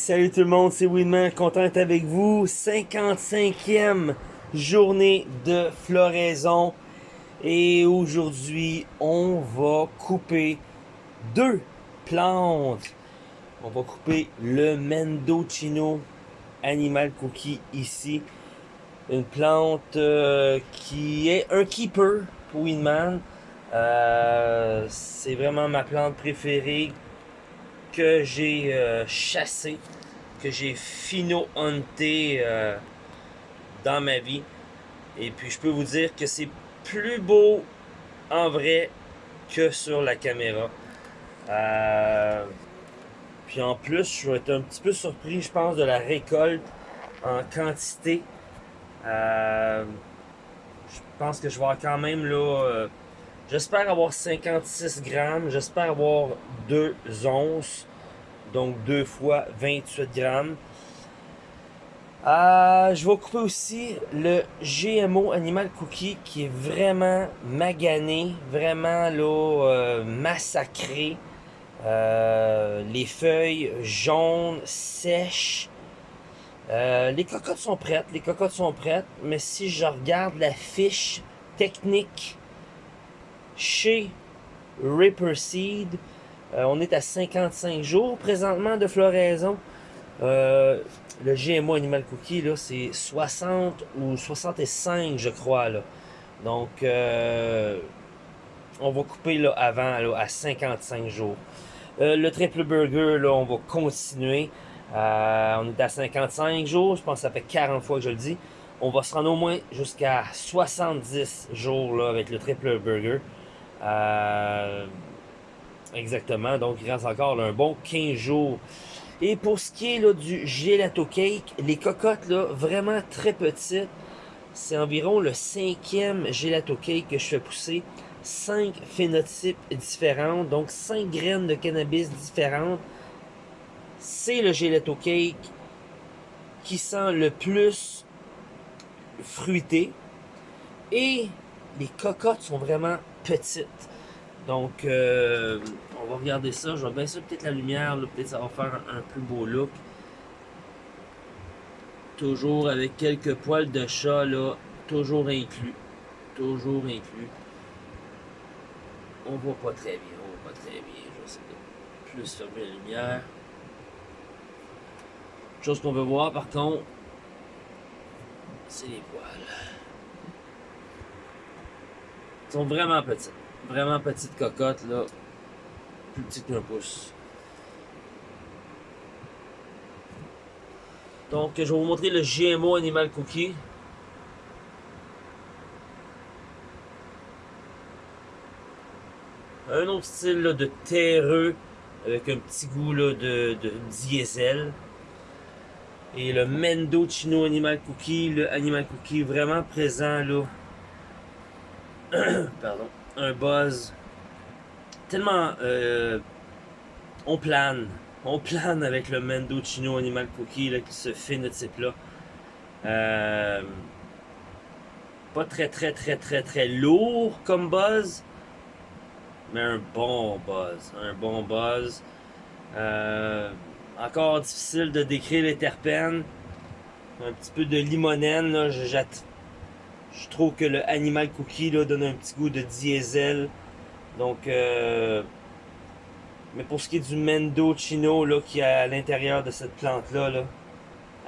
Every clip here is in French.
salut tout le monde, c'est Winman, content d'être avec vous. 55e journée de floraison. Et aujourd'hui, on va couper deux plantes. On va couper le Mendocino Animal Cookie ici. Une plante euh, qui est un keeper pour Winman. Euh, c'est vraiment ma plante préférée que j'ai euh, chassé, que j'ai fino-hunté euh, dans ma vie. Et puis je peux vous dire que c'est plus beau en vrai que sur la caméra. Euh, puis en plus, je vais être un petit peu surpris, je pense, de la récolte en quantité. je pense que je vais quand même là J'espère avoir 56 grammes. J'espère avoir 2 onces. Donc 2 fois 28 grammes. Euh, je vais couper aussi le GMO Animal Cookie qui est vraiment magané, vraiment là, euh, massacré. Euh, les feuilles jaunes, sèches. les cocottes sont prêtes, les cocottes sont prêtes, mais si je regarde la fiche technique chez Ripper Seed. Euh, on est à 55 jours présentement de floraison. Euh, le GMO Animal Cookie, c'est 60 ou 65, je crois. Donc, euh, on va couper avant à 55 jours. le triple burger, on va continuer. on est à 55 jours. Je pense que ça fait 40 fois que je le dis. On va se rendre au moins jusqu'à 70 jours avec le triple burger. Euh, exactement, donc il reste encore un bon 15 jours. Et pour ce qui est là, du gelato cake, les cocottes, là, vraiment très petites. C'est environ le cinquième gelato cake que je fais pousser. Cinq phénotypes différents, donc cinq graines de cannabis différentes. C'est le gelato cake qui sent le plus fruité. Et les cocottes sont vraiment petites. Donc, euh, on va regarder ça. Je vais baisser peut-être la lumière. Peut-être ça va faire un, plus beau look. Toujours avec quelques poils de chat, là. Toujours inclus. Toujours inclus. On voit pas très bien. On voit pas très bien. Je vais essayer de plus fermer la lumière. Chose qu'on veut voir, par contre, c'est les poils sont vraiment petites. Vraiment petites cocottes, là. Plus petites qu'un pouce. Donc, je vais vous montrer le GMO Animal Cookie. Un autre style de terreux avec un petit goût de, de, diesel. Et le Mendo Chino Animal Cookie, le Animal Cookie vraiment présent là pardon, un buzz tellement euh, on plane. On plane avec le Mendocino Animal Cookie qui se fait notre type là euh, pas très très très très très lourd comme buzz mais un bon buzz un bon buzz. Euh, encore difficile de décrire les terpènes. Un petit peu de limonène là, je trouve que le Animal Cookie là, donne un petit goût de diesel. Donc, euh, mais pour ce qui est du Mendo Chino là, qui est à l'intérieur de cette plante-là, là,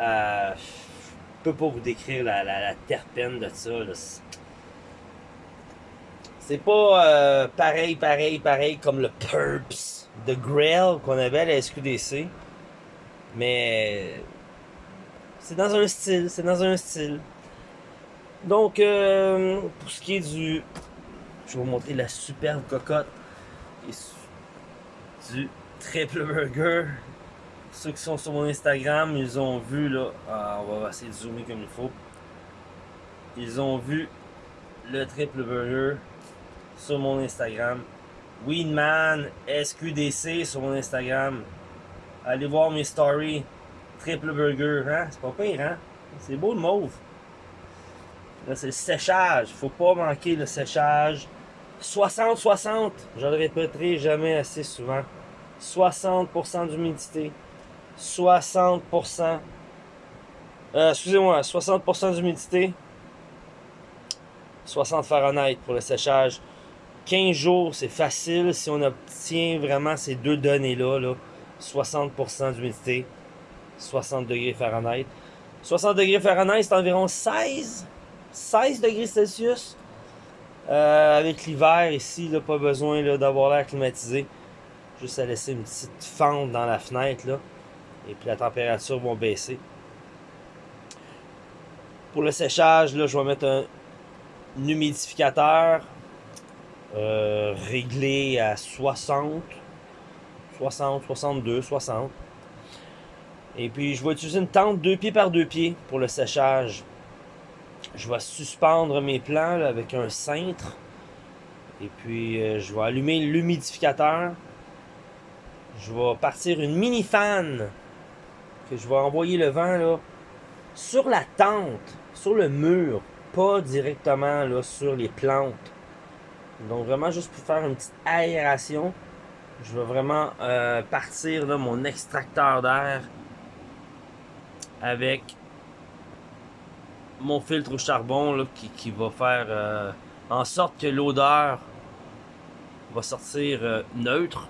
euh, je peux pas vous décrire la, la, terpène de ça. C'est pas euh, pareil, pareil, pareil comme le Purps de Grail qu'on avait à la SQDC. Mais c'est dans un style, c'est dans un style. Donc, euh, pour ce qui est du... Je vais vous montrer la superbe cocotte du triple burger. Ceux qui sont sur mon Instagram, ils ont vu là... Ah, on va essayer de zoomer comme il faut. Ils ont vu le triple burger sur mon Instagram. Winman SQDC sur mon Instagram. Allez voir mes stories. Triple burger, hein? C'est pas pire, hein? C'est beau le mauve. Là, c'est le séchage. Faut pas manquer le séchage. 60-60. Je le répéterai jamais assez souvent. 60% d'humidité. 60%. Euh, excusez-moi, 60% d'humidité. 60 Fahrenheit pour le séchage. 15 jours, c'est facile si on obtient vraiment ces deux données-là. Là. 60% d'humidité, 60 degrés Fahrenheit. 60 degrés Fahrenheit, c'est environ 16, 16 degrés Celsius. Euh, avec l'hiver ici, pas besoin d'avoir l'air climatisé. Juste à laisser une petite fente dans la fenêtre. Là, et puis la température va baisser. Pour le séchage, je vais mettre un, humidificateur euh, réglé à 60, 60, 62, 60. Et puis je vais utiliser une tente deux pieds par deux pieds pour le séchage. Je vais suspendre mes plants avec un cintre. Et puis euh, je vais allumer l'humidificateur. Je vais partir une mini fan que je vais envoyer le vent là, sur la tente, sur le mur, pas directement là, sur les plantes. Donc vraiment juste pour faire une petite aération, je vais vraiment euh, partir là, mon extracteur d'air avec mon filtre au charbon qui, va faire euh, en sorte que l'odeur va sortir euh, neutre.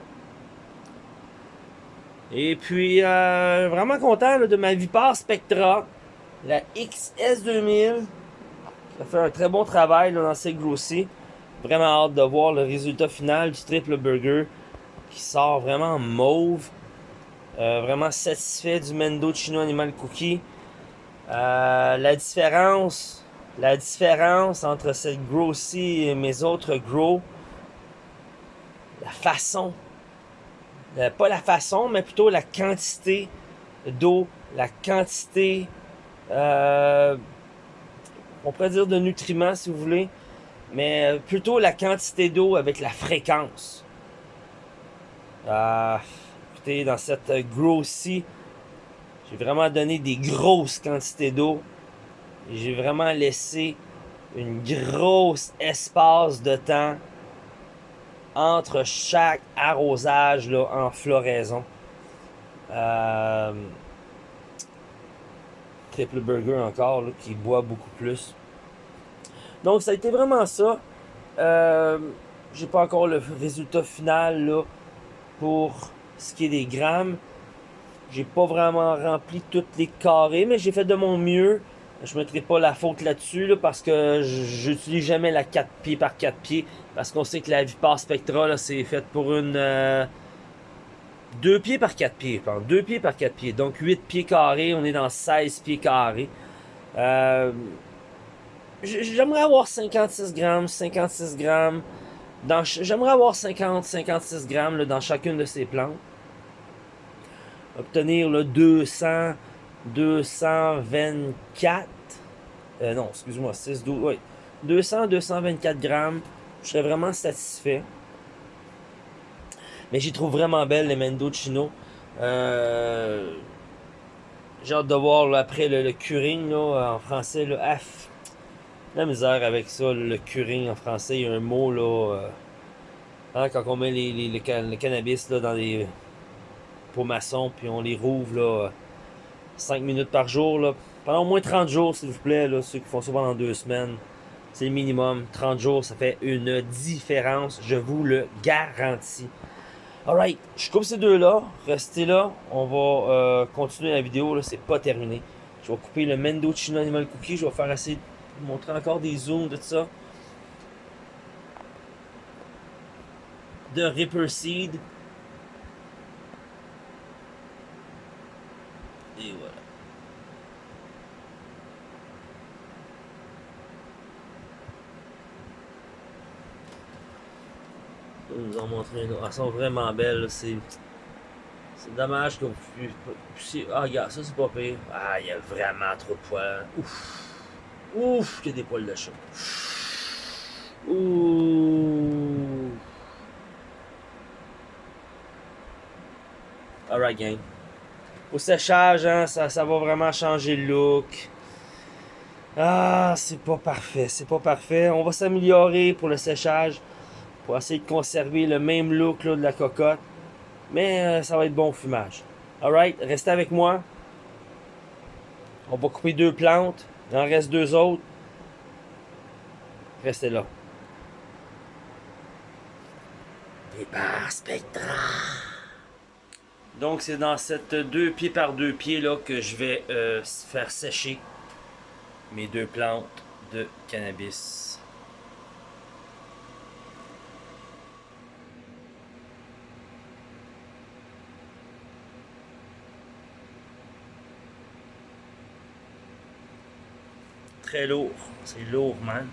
Et puis, vraiment content de ma Vipar Spectra, la XS2000. Ça fait un très bon travail dans ces grossis. Vraiment hâte de voir le résultat final du triple burger qui sort vraiment mauve. Euh, vraiment satisfait du Mendo Chino Animal Cookie. Euh, la différence, la différence entre cette grossie et mes autres gros, la façon, euh, pas la façon, mais plutôt la quantité d'eau, la quantité on pourrait dire de nutriments si vous voulez, mais euh, plutôt la quantité d'eau avec la fréquence. Écoutez, dans cette grossie, j'ai vraiment donné des grosses quantités d'eau. J'ai vraiment laissé une grosse espace de temps entre chaque arrosage là, en floraison. Euh, triple burger encore, qui boit beaucoup plus. Donc ça a été vraiment ça. Euh, J'ai pas encore le résultat final là, pour ce qui est des grammes. J'ai pas vraiment rempli toutes les carrés, mais j'ai fait de mon mieux. Je ne mettrai pas la faute là-dessus parce que j'utilise jamais la 4 pieds par 4 pieds. Parce qu'on sait que la Vipar Spectra, c'est fait pour une... Euh, 2 pieds par 4 pieds, 2 pieds par 4 pieds. Donc 8 pieds carrés, on est dans 16 pieds carrés. Euh, j'aimerais avoir 56 grammes, 56 grammes. J'aimerais avoir 50, 56 grammes dans chacune de ces plantes. Obtenir le 200, 224. Euh, non, excuse-moi, 6, 12, oui. 200, 224 grammes. Je serais vraiment satisfait. Mais j'y trouve vraiment belle, les Mendocino. Euh, j'ai hâte de voir après le, curing en français. Là, F. La misère avec ça, le curing en français, il y a un mot là. Euh, hein, quand on met les, le cannabis là, dans les pots maçons, puis on les rouvre là, 5 minutes par jour. Là, pendant au moins 30 jours, s'il vous plaît, là, ceux qui font ça pendant deux semaines. C'est le minimum. 30 jours, ça fait une différence, je vous le garantis. Alright, je coupe ces deux-là. Restez là. On va euh, continuer la vidéo. C'est pas terminé. Je vais couper le Mendo Chino Animal Cookie. Je vais faire essayer de montrer encore des zooms de ça. De Ripper Seed. Et voilà. Nous en montrer une. Elles sont vraiment belles. C'est. C'est dommage que vous puissiez. Ah, regarde, ça c'est pas pire. Ah, il y a vraiment trop de poils. Ouf. Ouf, il y a des poils de chat. Ouh. Alright, gang. Au séchage, hein, ça, ça va vraiment changer le look. Ah, c'est pas parfait, c'est pas parfait. On va s'améliorer pour le séchage pour essayer de conserver le même look de la cocotte. Mais euh, ça va être bon au fumage. Alright, restez avec moi. On va couper deux plantes. Il en reste deux autres. Restez là. Départ Spectra. Donc c'est dans cette deux pieds par deux pieds là que je vais euh, faire sécher mes deux plantes de cannabis. Très lourd, c'est lourd man.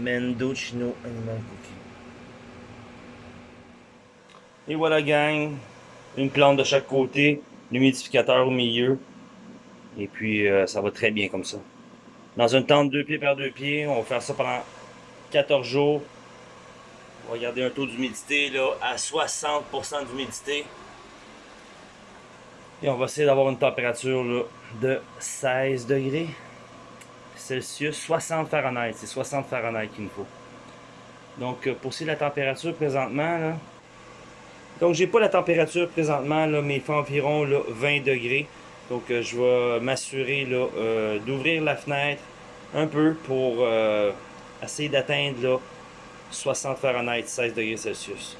Mendocino Animal Cookie. Et voilà gang, une plante de chaque côté, l'humidificateur au milieu, et puis euh, ça va très bien comme ça. Dans une tente deux pieds par deux pieds, on va faire ça pendant 14 jours. On va garder un taux d'humidité à 60% d'humidité. Et on va essayer d'avoir une température là, de 16 degrés. Celsius, 60 Fahrenheit. C'est 60 Fahrenheit qu'il nous faut. Donc, euh, pour ce la température présentement, là, donc j'ai pas la température présentement, là, mais il fait environ là, 20 degrés. Donc, euh, je vais m'assurer euh, d'ouvrir la fenêtre un peu pour essayer d'atteindre 60 Fahrenheit, 16 degrés Celsius.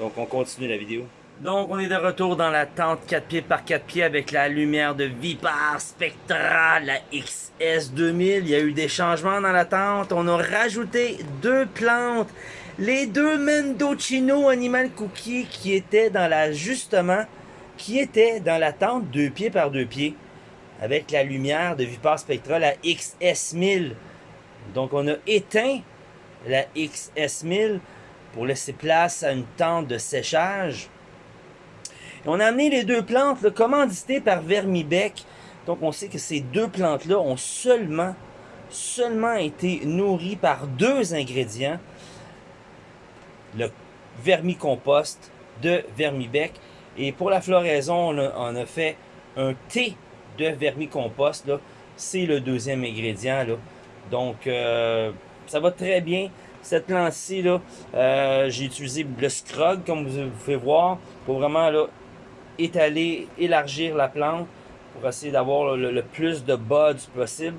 Donc, on continue la vidéo. Donc, on est de retour dans la tente 4 pieds par 4 pieds avec la lumière de Vipar Spectra, la XS2000. Il y a eu des changements dans la tente. On a rajouté deux plantes. Les deux Mendocino Animal Cookie qui étaient dans la, justement, qui étaient dans la tente 2 pieds par 2 pieds avec la lumière de Vipar Spectra, la XS1000. Donc, on a éteint la XS1000 pour laisser place à une tente de séchage on a amené les deux plantes là, commanditées par Vermibec. Donc on sait que ces deux plantes-là ont seulement, seulement été nourries par deux ingrédients. Le vermicompost de Vermibec. Et pour la floraison, on a, fait un thé de vermicompost. C'est le deuxième ingrédient. Là. Donc euh, ça va très bien. Cette plante-ci, euh, j'ai utilisé le scrog, comme vous pouvez voir, pour vraiment là, étaler, élargir la plante pour essayer d'avoir le, plus de buds possible.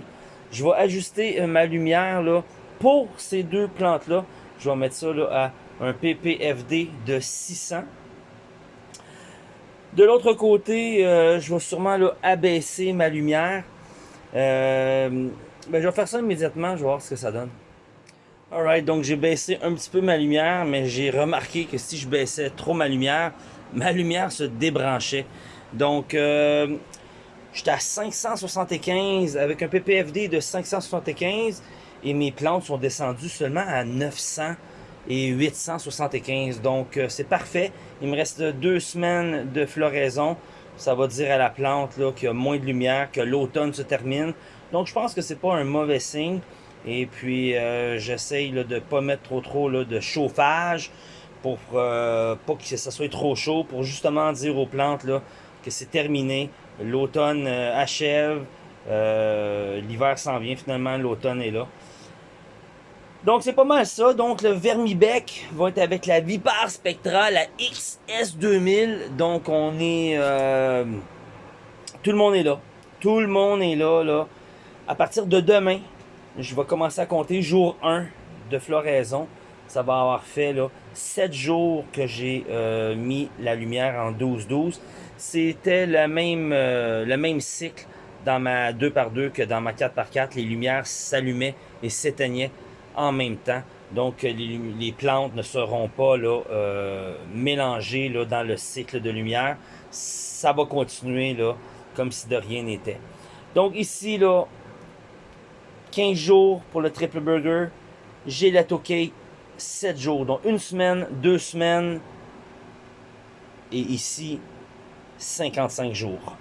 Je vais ajuster euh, ma lumière là, pour ces deux plantes-là. Je vais mettre ça là, à un PPFD de 600. De l'autre côté, euh, je vais sûrement abaisser ma lumière. Euh, ben, je vais faire ça immédiatement, je vais voir ce que ça donne. Alright, donc j'ai baissé un petit peu ma lumière, mais j'ai remarqué que si je baissais trop ma lumière, ma lumière se débranchait. Donc, euh, j'étais à 575 avec un PPFD de 575 et mes plantes sont descendues seulement à 900 et 875. Donc, euh, c'est parfait. Il me reste deux semaines de floraison. Ça va dire à la plante qu'il y a moins de lumière, que l'automne se termine. Donc, je pense que c'est pas un mauvais signe. Et puis, euh, j'essaye de ne pas mettre trop trop de chauffage pour euh, pas que ça soit trop chaud, pour justement dire aux plantes là, que c'est terminé. L'automne euh, achève, euh, l'hiver s'en vient finalement, l'automne est là. Donc c'est pas mal ça. Donc le Vermibec va être avec la Vipar Spectra, la XS2000. Donc on est... tout le monde est là. Tout le monde est là, là. À partir de demain, je vais commencer à compter jour 1 de floraison ça va avoir fait là, 7 jours que j'ai euh, mis la lumière en 12-12. C'était le euh, le même cycle dans ma 2x2 que dans ma 4x4. Les lumières s'allumaient et s'éteignaient en même temps. Donc les, plantes ne seront pas euh, mélangées là, dans le cycle de lumière. Ça va continuer comme si de rien n'était. Donc ici, là, 15 jours pour le triple burger. J'ai la cake 7 jours. Donc une semaine, deux semaines et ici 55 jours.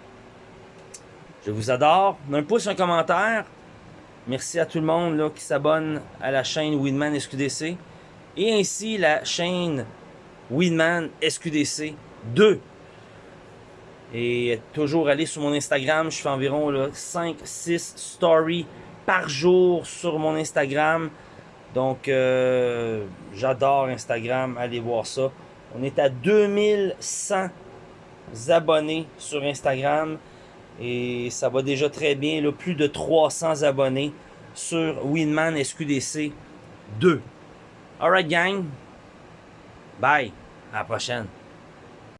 Je vous adore. Un pouce, un commentaire. Merci à tout le monde là, qui s'abonne à la chaîne Winman SQDC. Et ainsi la chaîne Winman SQDC 2. Et toujours aller sur mon Instagram. Je fais environ 5-6 stories par jour sur mon Instagram. Donc, euh, j'adore Instagram. Allez voir ça. On est à 2100 abonnés sur Instagram. Et ça va déjà très bien. Plus de 300 abonnés sur Winman SQDC 2. Alright gang. Bye. À la prochaine.